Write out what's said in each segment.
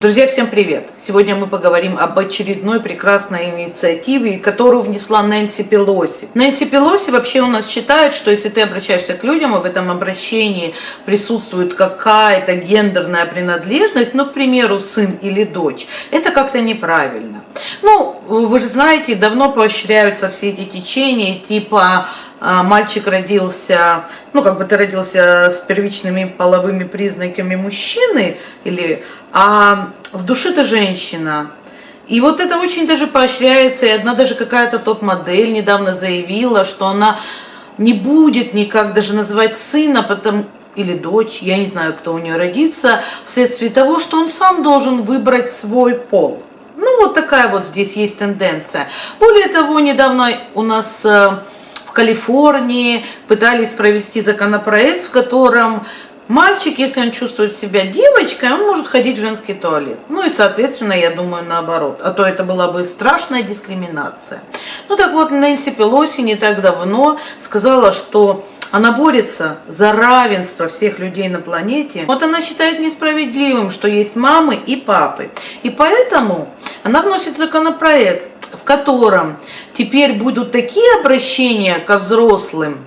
Друзья, всем привет! Сегодня мы поговорим об очередной прекрасной инициативе, которую внесла Нэнси Пелоси. Нэнси Пелоси вообще у нас считает, что если ты обращаешься к людям, и в этом обращении присутствует какая-то гендерная принадлежность, ну, к примеру, сын или дочь, это как-то неправильно. Ну, вы же знаете, давно поощряются все эти течения, типа а, мальчик родился, ну, как бы ты родился с первичными половыми признаками мужчины, или, а в душе ты женщина. И вот это очень даже поощряется, и одна даже какая-то топ-модель недавно заявила, что она не будет никак даже называть сына, потому, или дочь, я не знаю, кто у нее родится, вследствие того, что он сам должен выбрать свой пол. Вот такая вот здесь есть тенденция. Более того, недавно у нас э, в Калифорнии пытались провести законопроект, в котором мальчик, если он чувствует себя девочкой, он может ходить в женский туалет. Ну и, соответственно, я думаю, наоборот. А то это была бы страшная дискриминация. Ну так вот, Нэнси Пелоси не так давно сказала, что она борется за равенство всех людей на планете. Вот она считает несправедливым, что есть мамы и папы. И поэтому она вносит законопроект, в котором теперь будут такие обращения ко взрослым,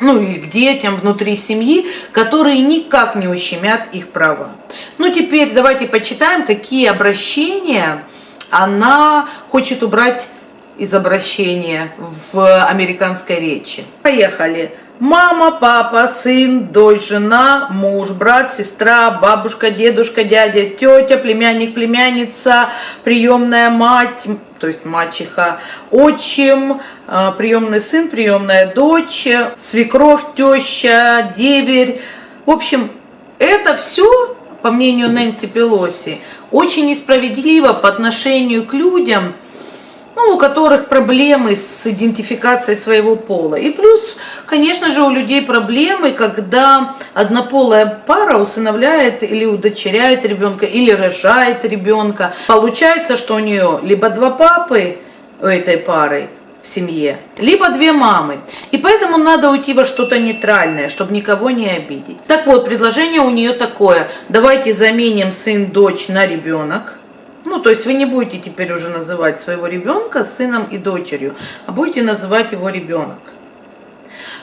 ну или к детям внутри семьи, которые никак не ущемят их права. Ну теперь давайте почитаем, какие обращения она хочет убрать из обращения в американской речи. Поехали. Мама, папа, сын, дочь, жена, муж, брат, сестра, бабушка, дедушка, дядя, тетя, племянник, племянница, приемная мать, то есть мачеха, отчим, а, приемный сын, приемная дочь, свекровь, теща, деверь. В общем, это все, по мнению Нэнси Пелоси, очень несправедливо по отношению к людям, ну, у которых проблемы с идентификацией своего пола. И плюс, конечно же, у людей проблемы, когда однополая пара усыновляет или удочеряет ребенка, или рожает ребенка. Получается, что у нее либо два папы у этой пары, в семье, либо две мамы. И поэтому надо уйти во что-то нейтральное, чтобы никого не обидеть. Так вот, предложение у нее такое. Давайте заменим сын-дочь на ребенок. Ну, то есть вы не будете теперь уже называть своего ребенка сыном и дочерью, а будете называть его ребенок.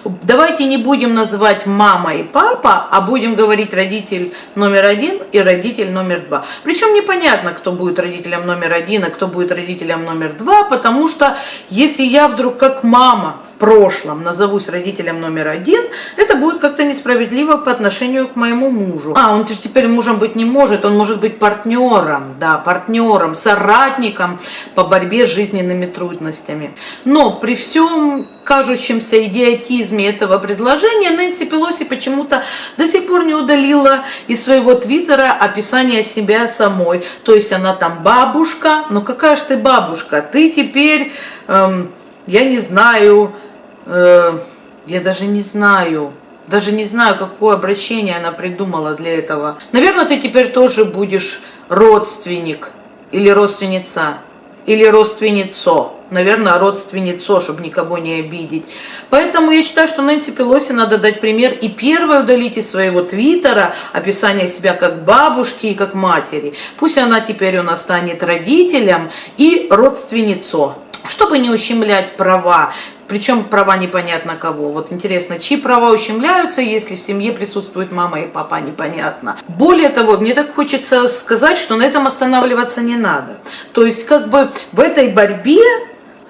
Давайте не будем называть мама и папа, а будем говорить родитель номер один и родитель номер два. Причем непонятно, кто будет родителем номер один, а кто будет родителем номер два, потому что если я вдруг как мама в прошлом назовусь родителем номер один, это будет как-то несправедливо по отношению к моему мужу. А, он теперь мужем быть не может, он может быть партнером, да, партнером, соратником по борьбе с жизненными трудностями. Но при всем кажущемся идиотизме этого предложения, Нэнси Пелоси почему-то до сих пор не удалила из своего твиттера описание себя самой. То есть она там бабушка, ну какая же ты бабушка? Ты теперь, эм, я не знаю, э, я даже не знаю, даже не знаю, какое обращение она придумала для этого. Наверное, ты теперь тоже будешь родственник или родственница, или родственницо наверное, родственницо, чтобы никого не обидеть. Поэтому я считаю, что Нэнси Пелоси надо дать пример и первое удалить из своего твиттера описание себя как бабушки и как матери. Пусть она теперь у нас станет родителем и родственницо чтобы не ущемлять права, причем права непонятно кого. Вот интересно, чьи права ущемляются, если в семье присутствует мама и папа, непонятно. Более того, мне так хочется сказать, что на этом останавливаться не надо. То есть как бы в этой борьбе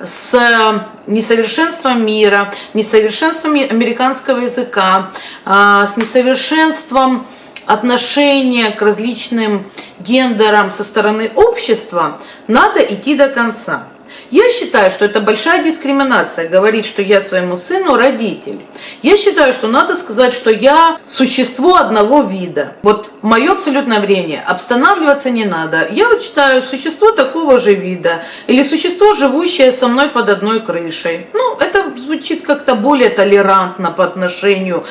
с э, несовершенством мира, несовершенством американского языка, а, с несовершенством отношения к различным гендерам со стороны общества, надо идти до конца. Я считаю, что это большая дискриминация, говорить, что я своему сыну родитель. Я считаю, что надо сказать, что я существо одного вида. Вот мое абсолютное время, обстанавливаться не надо. Я вот считаю, существо такого же вида, или существо, живущее со мной под одной крышей. Ну, это звучит как-то более толерантно по отношению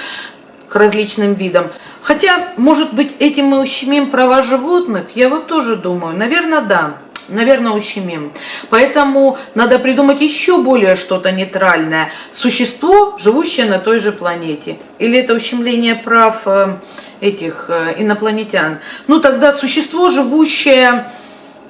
к различным видам. Хотя, может быть, этим мы ущемим права животных? Я вот тоже думаю, наверное, да. Наверное, ущемим. Поэтому надо придумать еще более что-то нейтральное. Существо, живущее на той же планете. Или это ущемление прав э, этих э, инопланетян. Ну тогда существо, живущее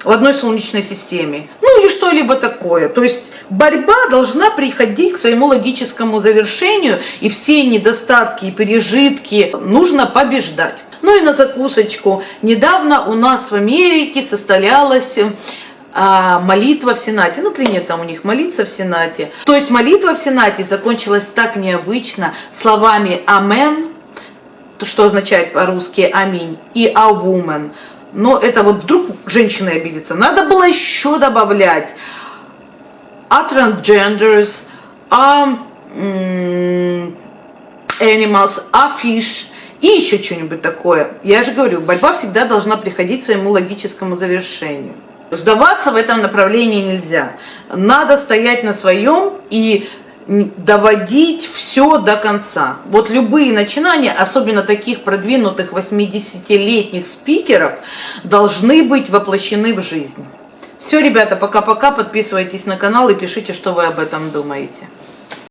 в одной солнечной системе. Ну или что-либо такое. То есть борьба должна приходить к своему логическому завершению, и все недостатки и пережитки нужно побеждать. Ну и на закусочку. Недавно у нас в Америке состоялась а, молитва в Сенате. Ну, принято у них молиться в Сенате. То есть молитва в Сенате закончилась так необычно словами «Амен», что означает по-русски «Аминь», и «А woman». Но это вот вдруг женщина обидится. Надо было еще добавлять «А transgenders», «А animals», «А fish», и еще что-нибудь такое. Я же говорю, борьба всегда должна приходить к своему логическому завершению. Сдаваться в этом направлении нельзя. Надо стоять на своем и доводить все до конца. Вот любые начинания, особенно таких продвинутых 80-летних спикеров, должны быть воплощены в жизнь. Все, ребята, пока-пока, подписывайтесь на канал и пишите, что вы об этом думаете.